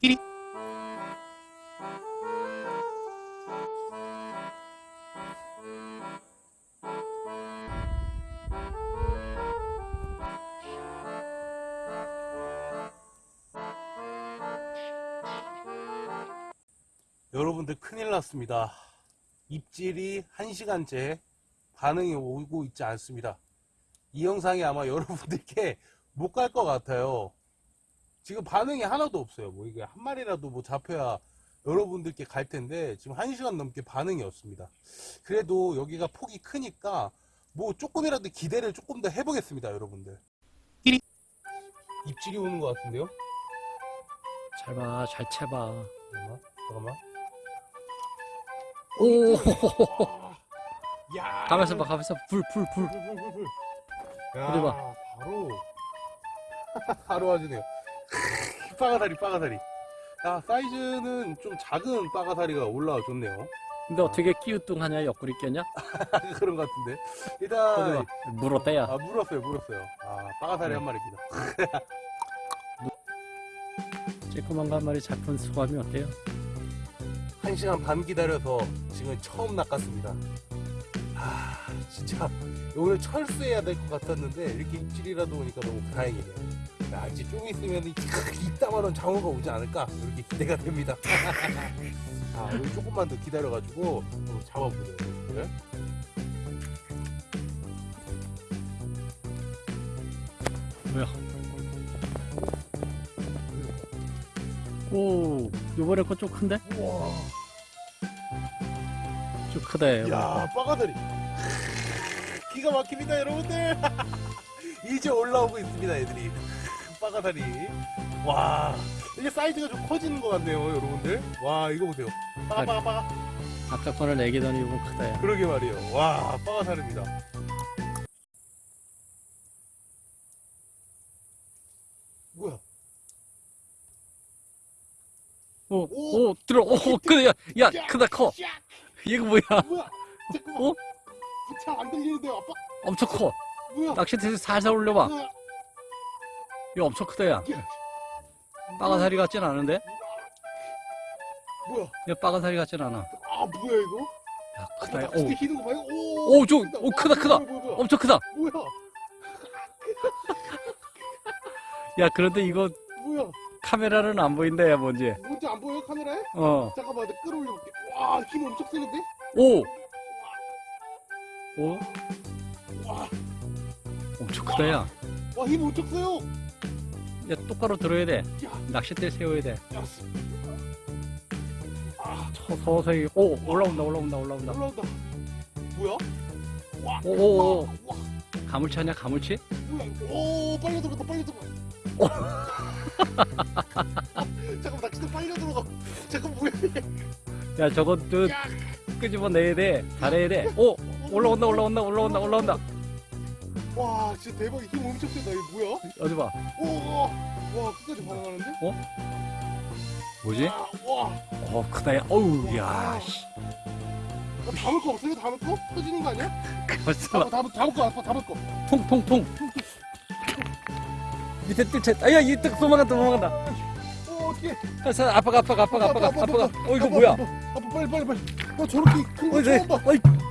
끼리. 여러분들 큰일 났습니다. 입질이 1시간째 반응이 오고 있지 않습니다. 이 영상이 아마 여러분들께 못 갈 것 같아요. 지금 반응이 하나도 없어요. 뭐 이게 한 마리라도 뭐 잡혀야 여러분들께 갈 텐데 지금 1시간 넘게 반응이 없습니다. 그래도 여기가 폭이 크니까 뭐 조금이라도 기대를 조금 더 해보겠습니다. 여러분들. 입질이 오는 것 같은데요? 잘 봐, 잘 채봐. 잠깐만. 잠깐만. 오, 야. 가면서 봐, 가면서 불, 불, 불. 불 불 불불. 어디 봐. 야, 바로 바로 와주네요. 빠가다리 빠가다리. 야 사이즈는 좀 작은 빠가다리가 올라와 좋네요. 근데 어떻게 끼우뚱하냐, 옆구리 꼈냐? 그런 것 같은데. 일단 봐, 물었대야. 아 물었어요 물었어요. 아 빠가다리 네. 한 마리입니다. 쬐끄만 거한 마리 잡은 소감이 어때요? 한 시간 반 기다려서 지금 처음 낚았습니다. 아 진짜 오늘 철수해야 될 것 같았는데 이렇게 입질이라도 오니까 너무 다행이네요. 야 이제 좀 있으면 이 이따만한 장어가 오지 않을까 이렇게 기대가 됩니다. 아 우리 조금만 더 기다려가지고 또 잡아보세요. 네? 뭐야? 오, 요번에 거좀 큰데? 우와. 좀 크다, 야 빠가다리. 기가 막힙니다 여러분들. 이제 올라오고 있습니다 애들이. 빠가다리. 와 이게 사이즈가 좀 커지는 것 같네요 여러분들. 와 이거 보세요. 빠가 빠가 빠가. 거는 애기더니 요번 크다, 야. 그러게 말이에요. 와, 빠가 다릅니다. 뭐야? 오, 오! 오, 들어, 오, 크다, 야, 야, 크다, 커. 야, 이거 뭐야? 뭐야? 잠깐만. 어? 잘안 들리는데요, 아빠? 엄청 커. 뭐야? 낚싯대에서 살살 올려봐. 뭐야? 이거 엄청 크다, 야. 야, 빠가사리 같진 않은데? 뭐야? 이거 빠가사리 같진 않아. 아, 뭐야 이거? 야, 크다, 야. 낚싯대 오, 기는 거 봐요? 오, 오, 저. 오, 크다, 크다. 엄청 크다. 뭐야? 야, 그런데 이거 뭐야? 카메라는 안 보인다, 야, 뭔지. 뭔지 안 보여 카메라에? 어, 잠깐만, 내가 끌어올려볼게. 와, 힘 엄청 세는데? 오! 오? 와, 엄청 크다, 야. 와, 힘 엄청 세요. 야, 똑바로 들어야 돼. 야, 낚싯대 세워야 돼. 야, 아, 서, 서서히. 오, 올라온다, 올라온다, 올라온다. 올라온다. 뭐야? 와, 오, 오, 오. 와, 와. 가물치 아니야, 가물치? 오 빨려 들어가 빨려 들어가. 잠깐 나 진짜 빨려 들어가. 잠깐 뭐야? 야, 저것도 야, 끄집어 내야 돼. 잘해야 돼. 오! 올라온다, 올라온다, 올라온다, 올라온다. 와 진짜 대박 힘 엄청 세다 이거 뭐야? 어디 봐. 오, 와 끝까지 반응하는데? 뭐지? 아, 와, 어, 크다, 야. 어우, 야, 씨. 나 담을 거 없어요? 담을 거? 터지는 거 아니야? 벌써 담을 담을 담을 거 아빠 담을 거. 통, 통, 통. 밑에 뜰채. 아, 야, 이떡 도망간다, 도망간다. 오 어떻게? 아빠가, 아빠가, 아빠가, 아빠가, 아빠가. 어, 이거 아빠, 뭐야? 아빠, 아빠 빨리 빨리 빨리. 나 저렇게 큰거 어이, 네. 처음 봐.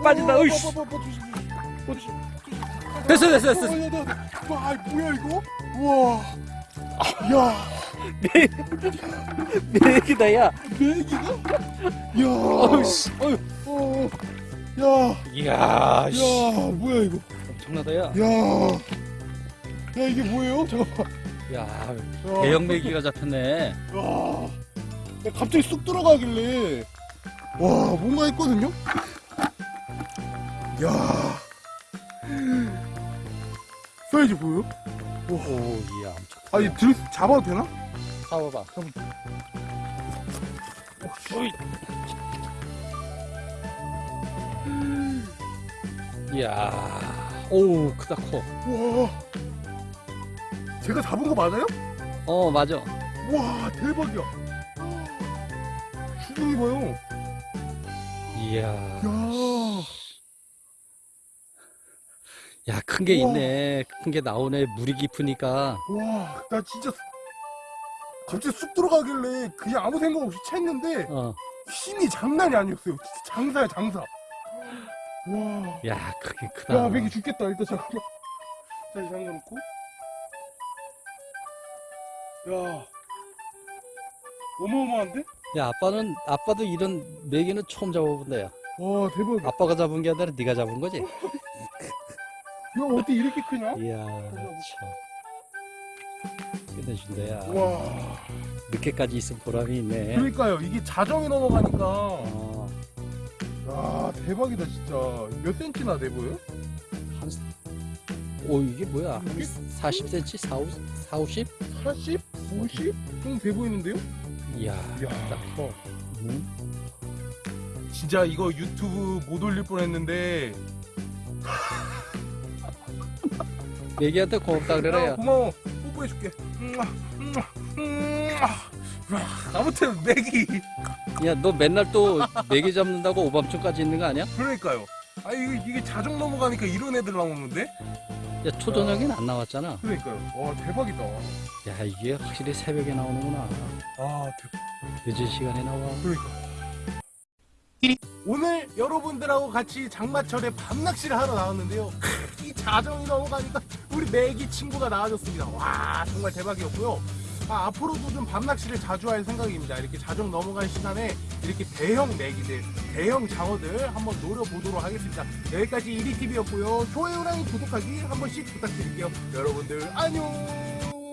빠진다, 오, 어이씨. 아빠, 아빠, 아빠, 조심, 조심. 조심. 됐어, 됐어, 됐어. 어, 야, 나, 와, 뭐야 이거? 우와, 야, 내 얘기다, 야. 내기가? 야, 어우, 씨. 어휴. 어, 야, 이야, 씨. 야, 뭐야 이거? 엄청나다, 야. 야, 야 이게 뭐예요? 잠깐만. 야, 야, 대형 메기가 잡혔네. 야, 야, 갑자기 쑥 들어가길래, 와, 뭔가 했거든요? 야, 사이즈 보여? 오, 이야, 엄청 크다. 아니 들 잡아도 되나? 잡아봐. 이야, 오, 크다, 커. 와, 제가 잡은 거 맞아요? 어, 맞아. 와 대박이야 수중이 봐요 이야. 야 야, 큰 게 우와. 있네. 큰 게 나오네. 물이 깊으니까. 와, 나 진짜 갑자기 쑥 들어가길래 그냥 아무 생각 없이 챘는데 어. 힘이 장난이 아니었어요. 진짜 장사야 장사. 와. 야, 크긴 크다. 야, 맥이 죽겠다. 일단 잠깐만. 자, 이제 잠궈놓고. 야. 어마어마한데? 야, 아빠는 아빠도 이런 메기는 처음 잡아본다 야. 와, 대박. 아빠가 잡은 게 아니라 네가 잡은 거지? 야, 어떻게 이렇게 크냐? 이야, 참. 끝내준다 야. 와. 늦게까지 있은 보람이 있네. 그러니까요. 이게 자정이 넘어가니까. 어, 야, 대박이다, 진짜. 몇 센치나 돼 보여? 한, 오, 이게 뭐야? 한 이게? 40cm? 4, 5, 4 50? 40? 50? 정도 돼 보이는데요? 이야, 이야. 딱 커. 응? 진짜 이거 유튜브 못 올릴 뻔 했는데. 메기한테 고맙다 그래라 야, 야. 고마워. 뽀뽀해줄게. 음아, 음아, 음아. 와, 아무튼 맥이 야, 너 맨날 또 메기 잡는다고 오밤중까지 있는 거 아니야? 그러니까요. 아 이게, 이게 자정 넘어가니까 이런 애들 나오는데? 야, 초저녁엔 안 나왔잖아. 그러니까요. 와 대박이다. 야, 이게 확실히 새벽에 나오는구나. 아 대박. 늦은 시간에 나와. 그러니까. 오늘 여러분들하고 같이 장마철에 밤낚시를 하러 나왔는데요. 이 자정이 넘어가니까 우리 매기 친구가 나와줬습니다. 와 정말 대박이었고요. 아, 앞으로도 좀 밤낚시를 자주 할 생각입니다. 이렇게 자정 넘어갈 시간에 이렇게 대형 매기들, 대형 장어들 한번 노려보도록 하겠습니다. 여기까지 이리TV였고요. 좋아요랑 구독하기 한 번씩 부탁드릴게요. 여러분들 안녕!